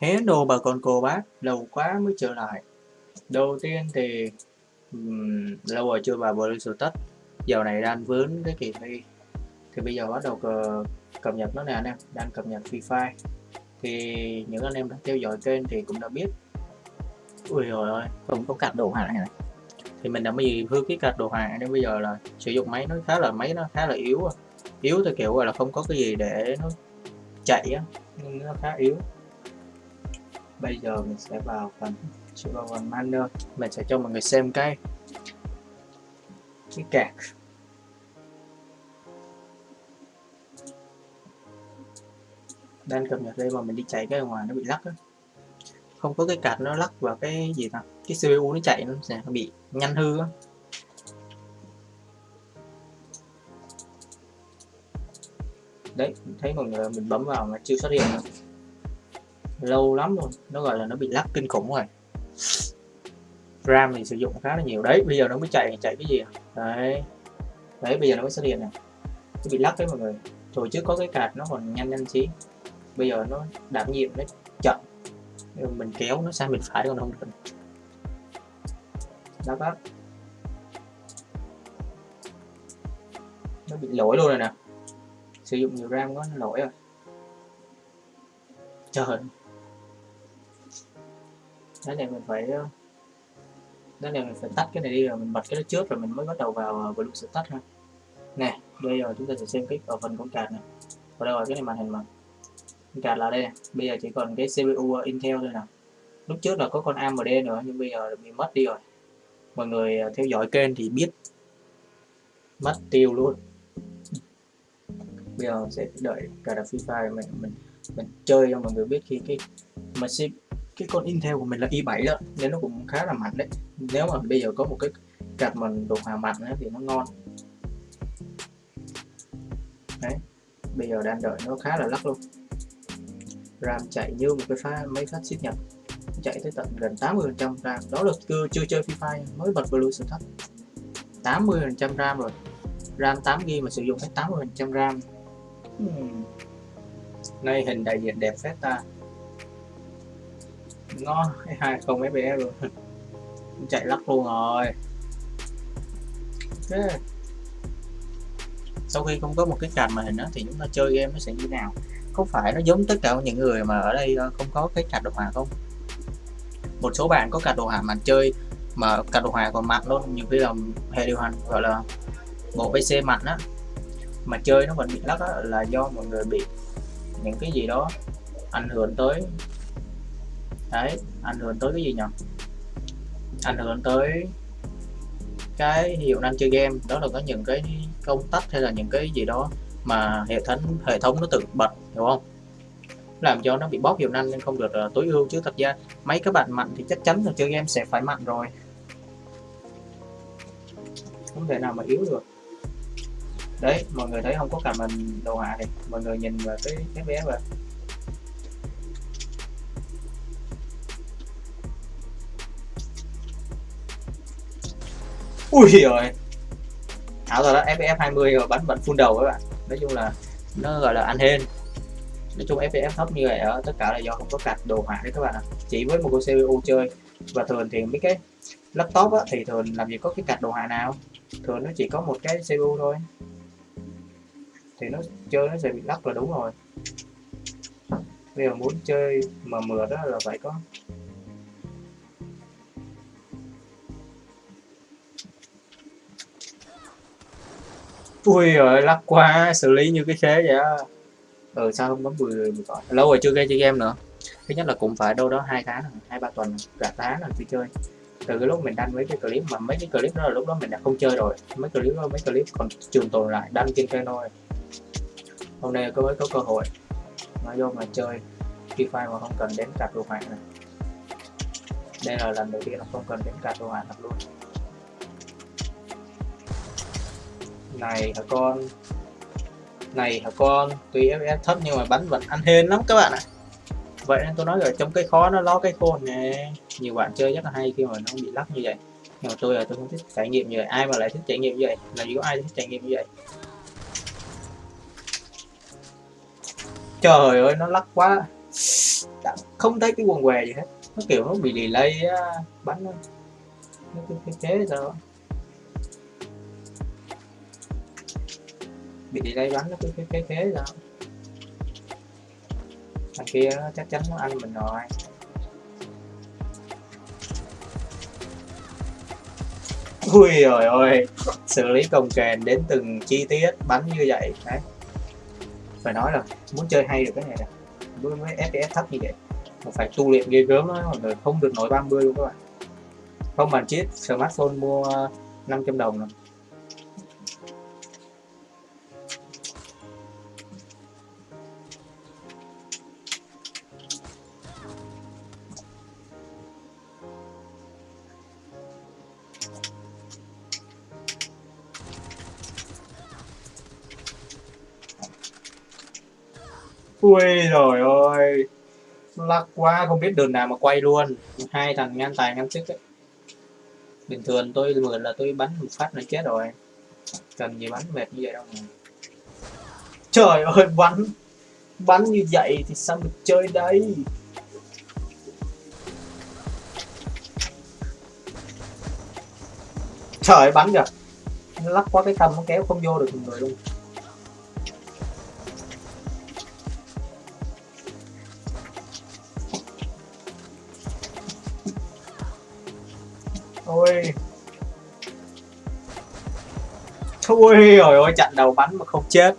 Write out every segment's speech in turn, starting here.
hé đồ bà con cô bác, lâu quá mới trở lại. Đầu tiên thì um, lâu rồi chưa vào Blue Status. Giờ này đang vướng cái kỳ thi. Thì bây giờ bắt đầu cờ, cập nhật nó nè anh em, đang cập nhật Free Fire. Thì những anh em đã theo dõi kênh thì cũng đã biết. Ui rồi ơi, không có cạch đồ hàng này này. Thì mình đã mới hư cái cạch đồ hàng. nên bây giờ là sử dụng máy nó khá là máy nó khá là yếu. À. Yếu thì kiểu là không có cái gì để nó chạy á, nó khá yếu bây giờ mình sẽ vào phần vào phần manner mình sẽ cho mọi người xem cái cái cạc đang cập nhật đây mà mình đi chạy cái ngoài nó bị lắc á. Không có cái card nó lắc vào cái gì ta? Cái CPU nó chạy nó sẽ bị nhanh hư á. Đấy thấy mọi người mình bấm vào mà chưa xuất hiện nữa lâu lắm luôn. Nó gọi là nó bị lắc kinh khủng rồi. RAM thì sử dụng khá là nhiều. Đấy, bây giờ nó mới chạy chạy cái gì à? đấy. Đấy, bây giờ nó mới xuất hiện này. Nó bị lắc đấy mọi người. Hồi trước có cái card nó còn nhanh nhanh xí. Bây giờ nó đảm nhiệm nó chậm. Mình kéo nó sang bên phải còn không được. Lắc lắc. Nó bị lỗi luôn rồi nè. Sử dụng nhiều RAM quá, nó lỗi rồi. Trời cái này mình phải ờ, cái này mình phải tắt cái này đi, rồi mình bật cái đó trước rồi mình mới bắt đầu vào ờ, blue tắt ha. Nè, bây giờ chúng ta sẽ xem cái ở phần con card này. Ở đâu rồi cái này màn hình mà. Con card là đây bây giờ chỉ còn cái CPU ờ, Intel thôi nè. Lúc trước là có con AMD nữa, nhưng bây giờ bị mất đi rồi. Mọi người theo dõi kênh thì biết. Mất tiêu luôn. Bây giờ sẽ đợi cả đặt FIFA mình mình mình chơi cho mọi người biết khi cái mà cái con Intel của mình là i7 đó, nên nó cũng khá là mạnh đấy. Nếu mà bây giờ có một cái card mà đồ họa mạnh thì nó ngon. Đấy, bây giờ đang đợi nó khá là lắc luôn. RAM chạy như một cái pha mấy phát xích nhập, chạy tới tận gần 80 phần trăm RAM. Đó là chưa chưa chơi Free Fire mới bật Blue thấp 80 phần trăm RAM rồi. RAM 8 GB mà sử dụng hết 80 phần trăm RAM. Hmm. nay hình đại diện đẹp phết ta nó hai không fps luôn. Chạy lắc luôn rồi. Okay. sau khi không có một cái card màn hình đó, thì chúng ta chơi game nó sẽ như nào? Có phải nó giống tất cả những người mà ở đây ờ, không có cái card đồ họa không? Một số bạn có card đồ họa mà chơi mà card đồ họa còn mặt luôn. Nhiều khi là hệ điều hành gọi là bộ PC mặt á mà chơi nó vẫn bị lắc đó là do mọi người bị những cái gì đó ảnh hưởng tới đấy ảnh hưởng tới cái gì nhỉ? Ảnh hưởng tới cái hiệu năng chơi game đó là có những cái công tắc hay là những cái gì đó mà hệ thống hệ thống nó tự bật hiểu không? Làm cho nó bị bóp hiệu năng nên không được uh, tối ưu. Chứ thật ra mấy các bạn mạnh thì chắc chắn là chơi game sẽ phải mạnh rồi. Không thể nào mà yếu được. Đấy mọi người thấy không? Có cả mình đồ họa thì mọi người nhìn vào cái cái bé và ui rồi ảo rồi đó fps 20 rồi bắn bắn full đầu các bạn. Nói chung là nó gọi là ăn hên nói chung fps thấp như vậy ở tất cả là do không có card đồ họa đấy các bạn ạ. Chỉ với một con cpu chơi. Và thường thì mấy cái laptop á, thì thường làm gì có cái card đồ họa nào. Thường nó chỉ có một cái cpu thôi. Thì nó chơi nó sẽ bị lắc là đúng rồi. Bây giờ muốn chơi mà mượt đó là phải có ui rồi lắc quá, xử lý như cái khế vậy á. Ừ sao không bấm 10 10 gọi? Lâu rồi chưa game chơi game nữa. Thứ nhất là cũng phải đâu đó hai tháng, hai, ba tuần cả tháng rồi chưa chơi. Từ cái lúc mình đăng mấy cái clip mà mấy cái clip đó là lúc đó mình đã không chơi rồi. Mấy clip đó, mấy clip còn trường tồn lại, đăng trên kênh thôi hôm nay có mới có cơ hội mà vô mà chơi. Free Fire mà không cần đến cặp đồ họa này. Đây là lần đầu tiên nó không cần đến cặp đồ họa thật luôn. Này hả con? Này hả con? Tuy fps thấp nhưng mà bắn vẫn ăn hên lắm các bạn ạ. Vậy nên tôi nói rồi trong cái khó nó lo cái khôn nè. Nhiều bạn chơi rất là hay khi mà nó bị lắc như vậy. Nhưng mà tôi là tôi không thích trải nghiệm như vậy. Ai mà lại thích trải nghiệm như vậy? Là có ai thích trải nghiệm như vậy. Trời ơi nó lắc quá. Đã không thấy cái quần què gì hết. Nó kiểu nó bị delay á, bắn nó cái thế sao? Bị delay bắn nó cứ cái cái thế đó. Thằng kia nó chắc chắn nó ăn mình rồi. Ui rồi ôi, xử lý công kềnh đến từng chi tiết bắn như vậy. Đấy. Phải nói là muốn chơi hay được cái này nè. Với với FPS thấp như vậy, mà phải tu luyện ghê gớm đó mọi người không được nổi 30 luôn các bạn. Không bàn chip smartphone mua 500 đồng rồi ui rồi ôi lắc quá, không biết đường nào mà quay luôn. Hai thằng ngang tài ngang sức ấy. bình thường tôi mượn là tôi bắn một phát là chết rồi. Cần gì bắn mệt như vậy đâu mà. Trời ơi, bắn. Bắn như vậy thì sao được chơi đây? Trời bắn kìa. Nó lắc quá cái tâm nó kéo không vô được người luôn. Ôi. Ôi rồi ôi chặn đầu bắn mà không chết.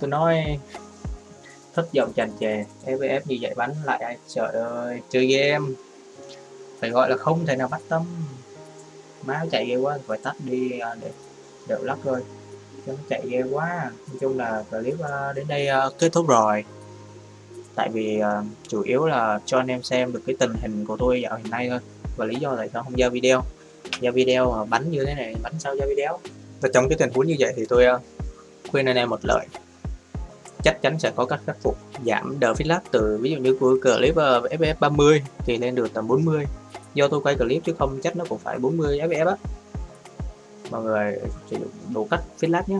Tôi nói, thất vọng chành trề FVF như vậy bắn lại ai trời ơi, chơi game. Phải gọi là không thể nào bắt tâm má chạy ghê quá phải tắt đi à, để đều lắc thôi. Chứ nó chạy ghê quá. Nói chung là clip à, đến đây à, kết thúc rồi. Tại vì chủ yếu là cho anh em xem được cái tình hình của tôi dạo hiện nay thôi. Và lý do tại sao không giao video. Giao video mà bắn như thế này bắn sao giao video? Và trong cái tình huống như vậy thì tôi uh, khuyên anh em một lời. Chắc chắn sẽ có cách khắc phục giảm đờ feed lag từ ví dụ như của clip uh, FF30 thì lên được tầm 40 do tôi quay clip chứ không, chắc nó cũng phải 40 fps á. Mọi người sử dụng đủ cách feed lag nhé